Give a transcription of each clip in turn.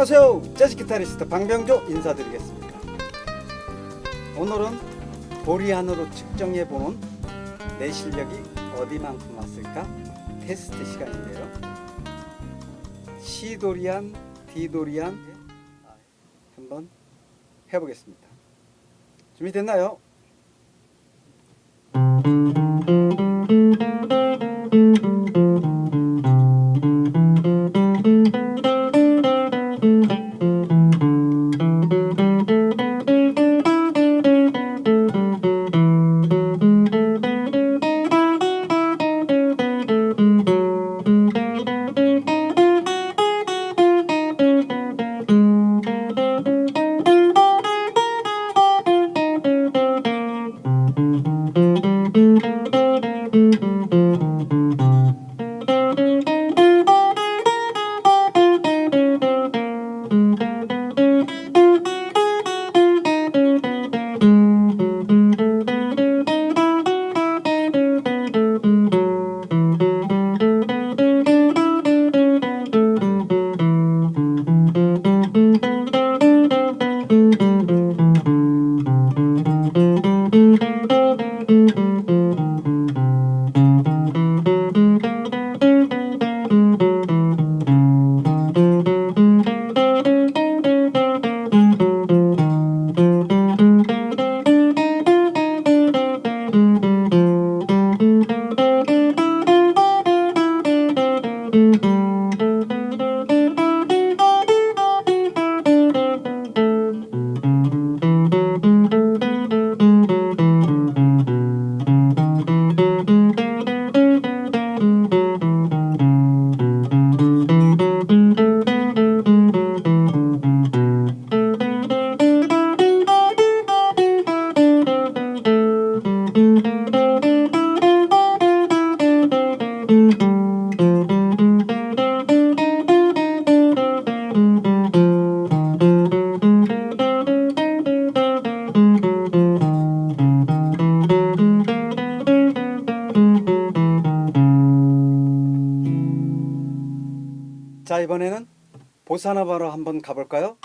안녕하세요. 재즈 기타리스트 방병조 인사드리겠습니다. 오늘은 보리안으로 측정해보는 내 실력이 어디만큼 왔을까 테스트 시간인데요. 시도리안 디도리안 한번 해보겠습니다. 준비됐나요? Música 이번에는 보사노바로 한번 가볼까요?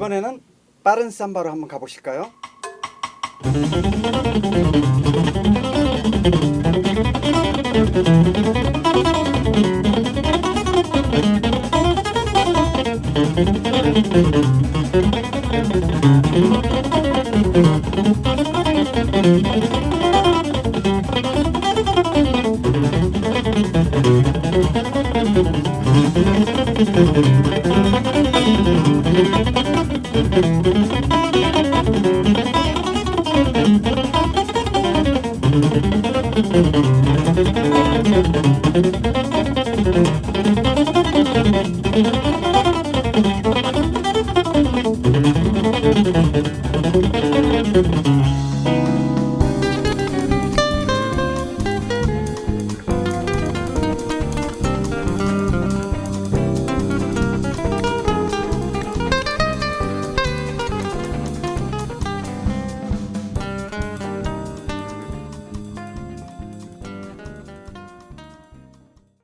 이번에는 빠른 삼바로 한번 가보실까요? Thank you.